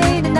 made